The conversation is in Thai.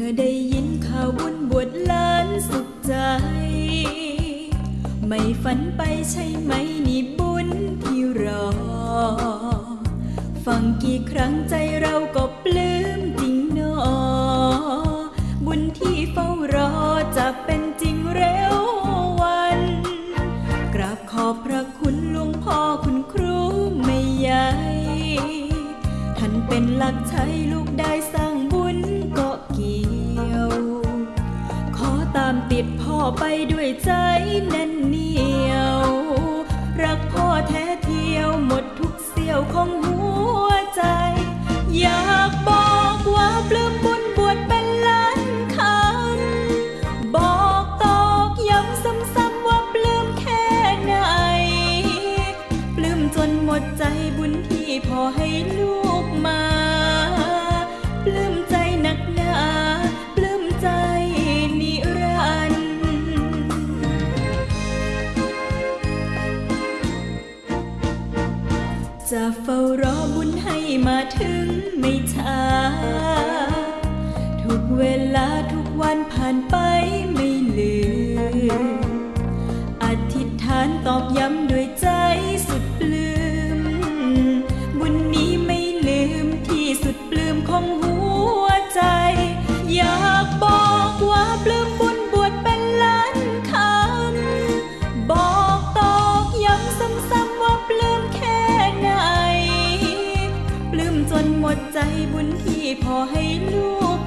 มื่อได้ยินข่าวบุญบวชล้านสุขใจ ไม่ฝันไปใช่ไหมนี่บุญที่รอ ฟังกี่ครั้งใจเราก็ปลื้มจริงนอ บุญที่เฝ้ารอจะเป็นจริงเร็ววัน กราบขอบพระคุณหลวงพ่อคุณครูไม่ใหญ่ ท่านเป็นหลักใช้ลูกได้ ติดพ่อไปด้วยใจแน่นเหนียว รักพ่อแท้เที่ยวหมดทุกเสี้ยวของหัวใจ อยากบอกว่าปลื้มบุญบวชเป็นล้านคำบอกตอกย้ำซ้ำๆว่าปลื้มแค่ไหน ปลื้มจนหมดใจบุญที่พ่อให้ จะเฝ้ารอบุญให้มาถึงไม่ช้า ทุกเวลาทุกวันผ่านไปไม่ลืม จนหมดใจบุญที่พอให้ลูก